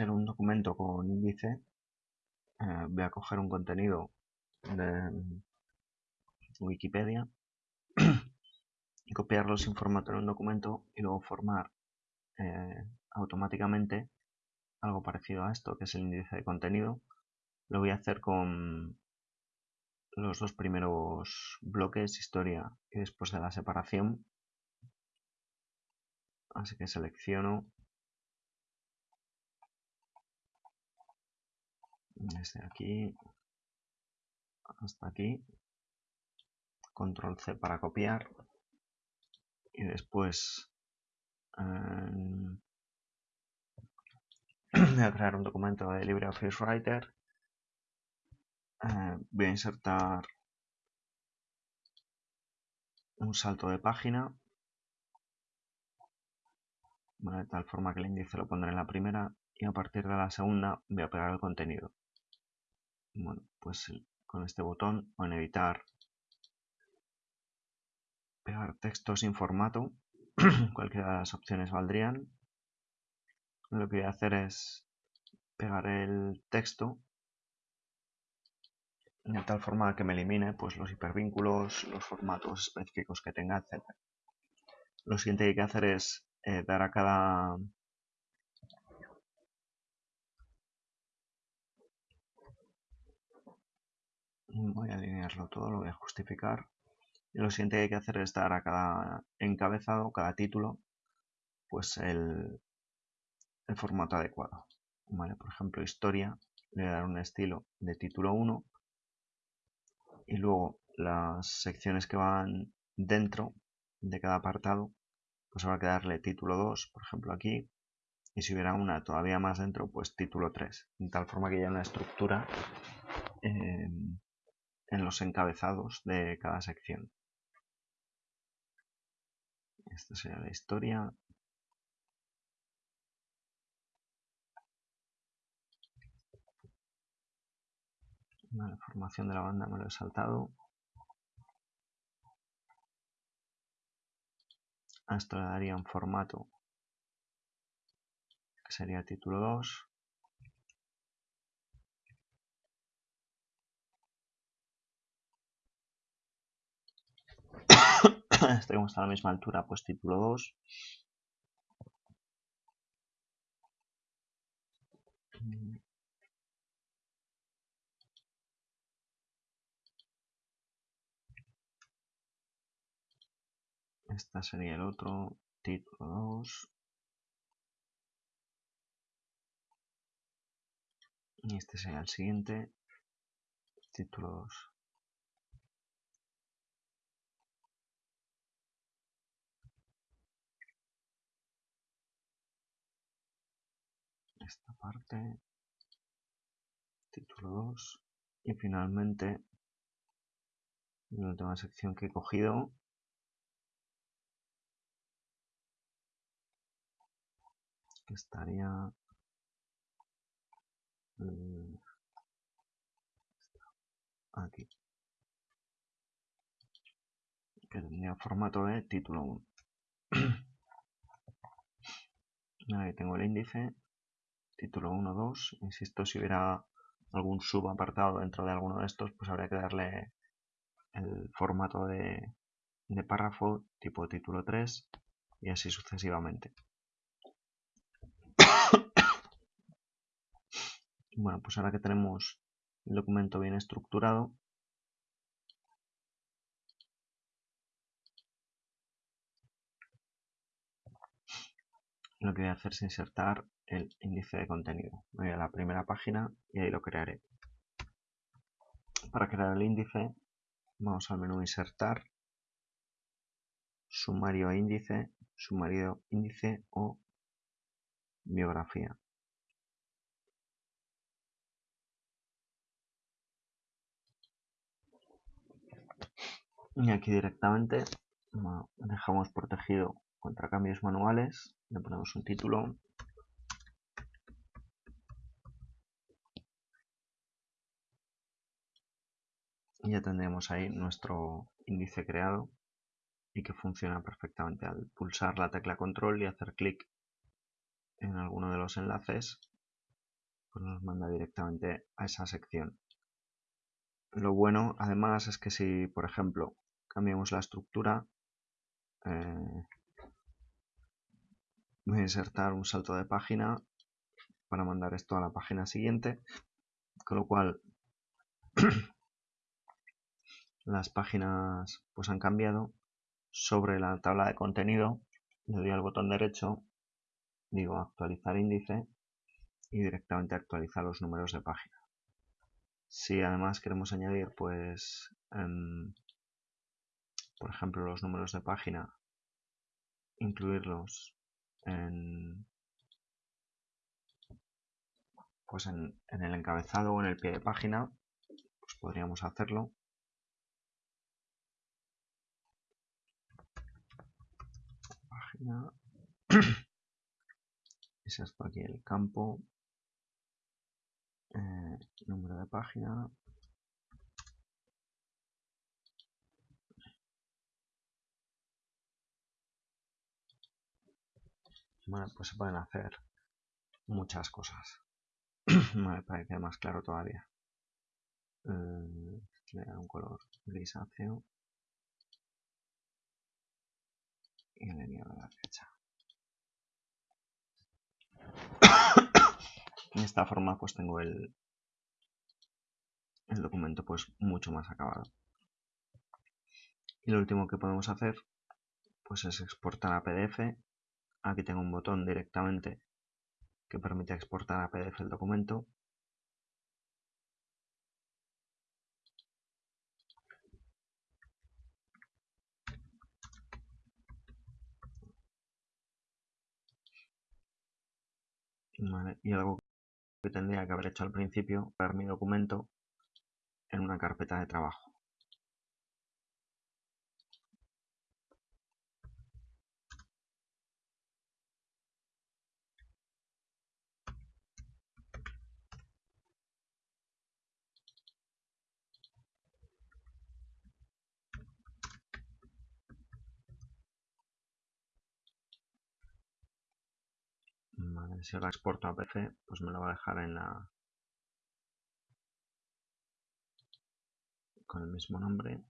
hacer un documento con índice, eh, voy a coger un contenido de Wikipedia y copiarlo sin formato en un documento y luego formar eh, automáticamente algo parecido a esto, que es el índice de contenido. Lo voy a hacer con los dos primeros bloques, historia y después de la separación. Así que selecciono desde aquí hasta aquí. Control C para copiar. Y después em, voy a crear un documento de LibreOffice Writer. Eh, voy a insertar un salto de página. De tal forma que el índice lo pondré en la primera. Y a partir de la segunda voy a pegar el contenido bueno, pues con este botón o en editar pegar texto sin formato cualquiera de las opciones valdrían lo que voy a hacer es pegar el texto de tal forma que me elimine pues, los hipervínculos, los formatos específicos que tenga, etc. Lo siguiente que hay que hacer es eh, dar a cada voy a alinearlo todo, lo voy a justificar. Y lo siguiente que hay que hacer es dar a cada encabezado, cada título pues el, el formato adecuado. Por ejemplo historia le voy a dar un estilo de título 1 y luego las secciones que van dentro de cada apartado pues habrá que darle título 2 por ejemplo aquí. Y si hubiera una todavía más dentro pues título 3 de tal forma que haya una estructura en los encabezados de cada sección esta sería la historia la formación de la banda me lo he saltado. A esto le daría un formato que sería título 2. este como está a la misma altura, pues título 2. Esta sería el otro, título 2. Y este sería el siguiente, título 2. Esta parte, título 2. Y finalmente, la última sección que he cogido. Estaría mm, aquí. Que tendría formato de título 1 ahí tengo el índice título 1 2 insisto si hubiera algún subapartado dentro de alguno de estos pues habría que darle el formato de, de párrafo tipo título 3 y así sucesivamente. Bueno, pues ahora que tenemos el documento bien estructurado, lo que voy a hacer es insertar el índice de contenido. Voy a la primera página y ahí lo crearé. Para crear el índice, vamos al menú Insertar, Sumario índice, Sumario índice o Biografía. y aquí directamente dejamos protegido contra cambios manuales le ponemos un título y ya tendremos ahí nuestro índice creado y que funciona perfectamente al pulsar la tecla control y hacer clic en alguno de los enlaces pues nos manda directamente a esa sección. Lo bueno, además, es que si, por ejemplo, cambiamos la estructura, eh, voy a insertar un salto de página para mandar esto a la página siguiente, con lo cual las páginas pues han cambiado. Sobre la tabla de contenido le doy al botón derecho, digo actualizar índice y directamente actualizar los números de página. Si además queremos añadir pues em, por ejemplo los números de página, incluirlos en pues en el encabezado o en el pie de página, pues podríamos hacerlo. Página. es esto aquí el campo. Eh, número de página. Bueno, pues se pueden hacer muchas cosas. me parece más claro todavía. Eh, le da un color grisáceo. Y a la derecha. de esta forma pues tengo el, el documento pues mucho más acabado. Y lo último que podemos hacer pues es exportar a PDF. Aquí tengo un botón directamente que permite exportar a PDF el documento. Y algo que tendría que haber hecho al principio, ver mi documento en una carpeta de trabajo. Si la exporto a PC, pues me lo va a dejar en la con el mismo nombre.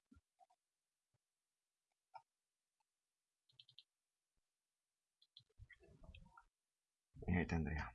Y ahí tendría.